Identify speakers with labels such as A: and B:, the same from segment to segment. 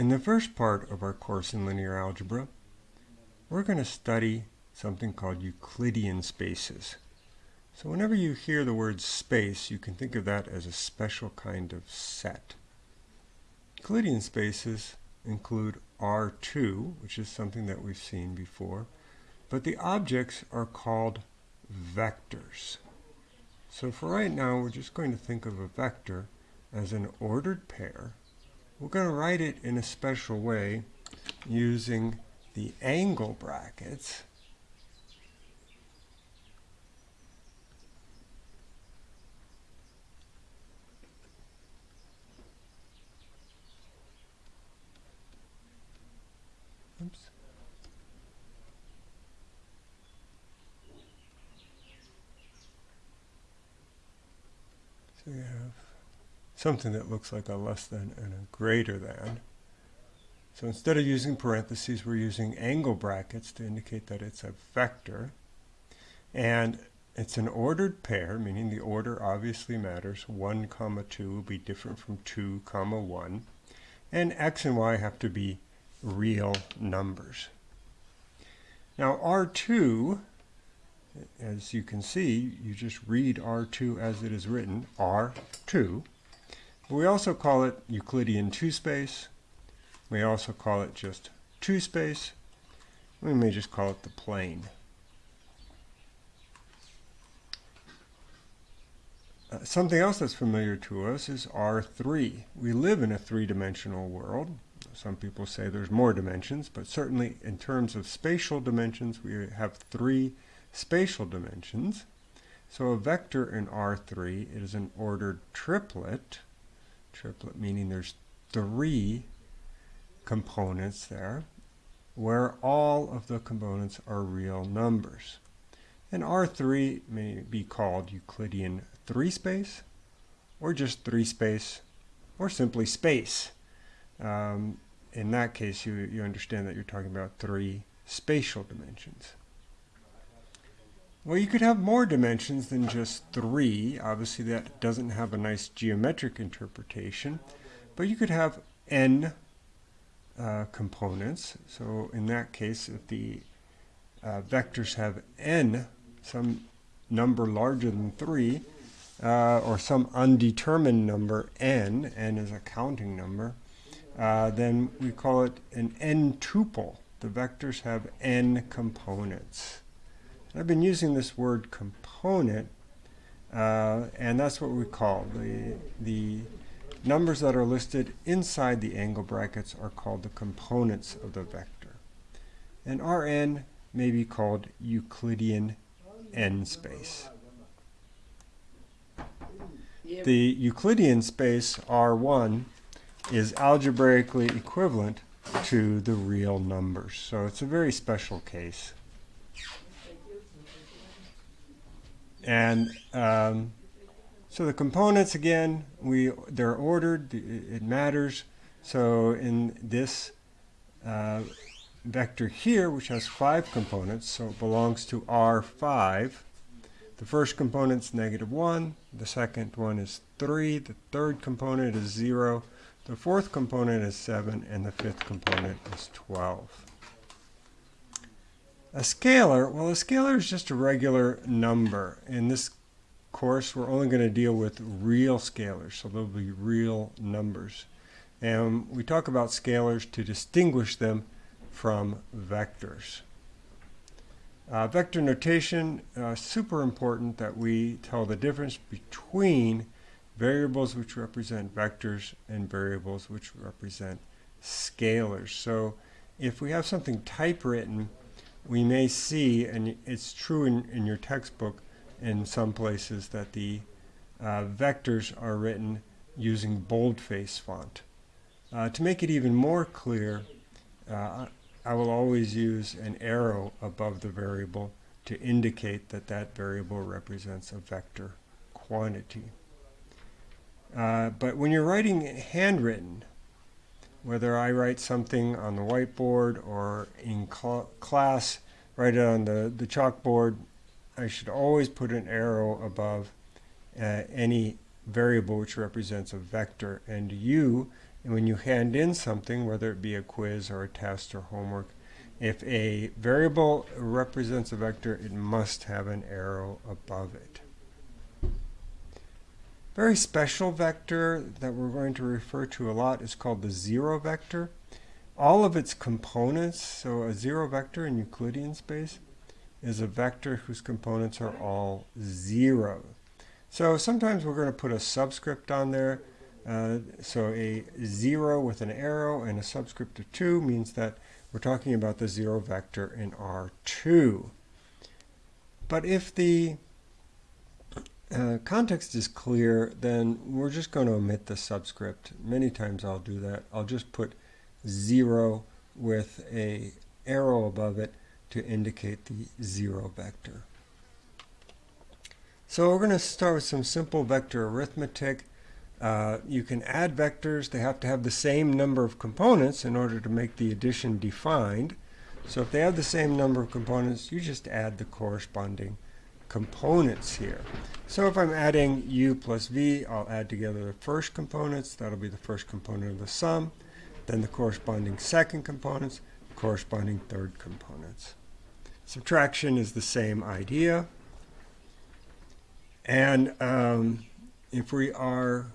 A: In the first part of our course in linear algebra, we're going to study something called Euclidean spaces. So whenever you hear the word space, you can think of that as a special kind of set. Euclidean spaces include R2, which is something that we've seen before, but the objects are called vectors. So for right now, we're just going to think of a vector as an ordered pair. We're going to write it in a special way using the angle brackets Oops. So you have something that looks like a less than and a greater than. So instead of using parentheses, we're using angle brackets to indicate that it's a vector. And it's an ordered pair, meaning the order obviously matters. 1 comma 2 will be different from 2 comma 1. And x and y have to be real numbers. Now R2, as you can see, you just read R2 as it is written, R2. We also call it Euclidean 2-space. We also call it just 2-space. We may just call it the plane. Uh, something else that's familiar to us is R3. We live in a three-dimensional world. Some people say there's more dimensions, but certainly in terms of spatial dimensions, we have three spatial dimensions. So a vector in R3 is an ordered triplet, triplet meaning there's three components there, where all of the components are real numbers. And R3 may be called Euclidean 3-space, or just 3-space, or simply space. Um, in that case, you, you understand that you're talking about three spatial dimensions. Well, you could have more dimensions than just three. Obviously, that doesn't have a nice geometric interpretation. But you could have n uh, components. So in that case, if the uh, vectors have n, some number larger than 3, uh, or some undetermined number n, n is a counting number, uh, then we call it an n-tuple. The vectors have n components. I've been using this word component, uh, and that's what we call the, the numbers that are listed inside the angle brackets are called the components of the vector. And Rn may be called Euclidean n space. The Euclidean space R1 is algebraically equivalent to the real numbers. So it's a very special case. And um, so the components, again, we they're ordered. It matters. So in this uh, vector here, which has five components, so it belongs to R5, the first component is negative 1, the second one is 3, the third component is 0, the fourth component is 7, and the fifth component is 12. A scalar, well, a scalar is just a regular number. In this course, we're only going to deal with real scalars, so they'll be real numbers. And we talk about scalars to distinguish them from vectors. Uh, vector notation, uh, super important that we tell the difference between variables which represent vectors and variables which represent scalars. So if we have something typewritten, we may see, and it's true in, in your textbook in some places, that the uh, vectors are written using boldface font. Uh, to make it even more clear, uh, I will always use an arrow above the variable to indicate that that variable represents a vector quantity. Uh, but when you're writing handwritten, whether I write something on the whiteboard or in cl class, write it on the, the chalkboard, I should always put an arrow above uh, any variable which represents a vector. And u And when you hand in something, whether it be a quiz or a test or homework, if a variable represents a vector, it must have an arrow above it. Very special vector that we're going to refer to a lot is called the zero vector. All of its components, so a zero vector in Euclidean space, is a vector whose components are all zero. So sometimes we're going to put a subscript on there. Uh, so a zero with an arrow and a subscript of 2 means that we're talking about the zero vector in R2. But if the uh, context is clear, then we're just going to omit the subscript. Many times I'll do that. I'll just put 0 with a arrow above it to indicate the zero vector. So we're going to start with some simple vector arithmetic. Uh, you can add vectors. They have to have the same number of components in order to make the addition defined. So if they have the same number of components, you just add the corresponding components here. So if I'm adding u plus v, I'll add together the first components. That'll be the first component of the sum. Then the corresponding second components, corresponding third components. Subtraction is the same idea. And um, if we are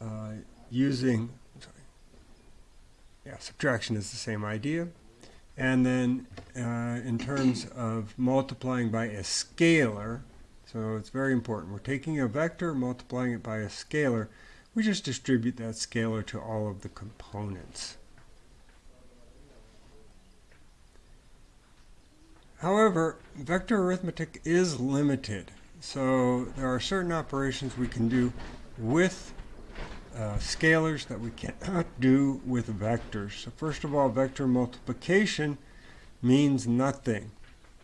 A: uh, using, sorry, yeah, subtraction is the same idea. And then uh, in terms of multiplying by a scalar, so it's very important. We're taking a vector, multiplying it by a scalar. We just distribute that scalar to all of the components. However, vector arithmetic is limited. So there are certain operations we can do with uh, scalars that we cannot do with vectors. So first of all, vector multiplication means nothing.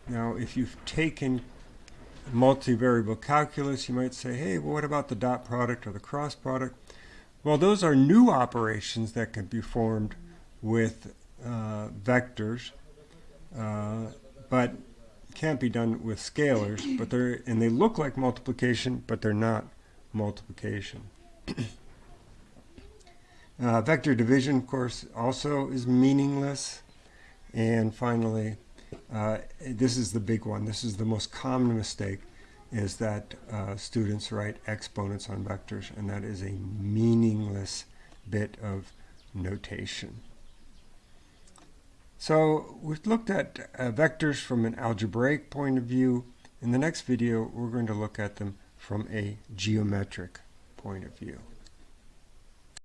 A: Now, if you've taken multivariable calculus, you might say, hey, well, what about the dot product or the cross product? Well, those are new operations that can be formed with uh, vectors. Uh, but can't be done with scalars, but they're and they look like multiplication, but they're not multiplication. uh, vector division, of course, also is meaningless. And finally, uh, this is the big one. This is the most common mistake, is that uh, students write exponents on vectors, and that is a meaningless bit of notation. So we've looked at uh, vectors from an algebraic point of view. In the next video, we're going to look at them from a geometric point of view.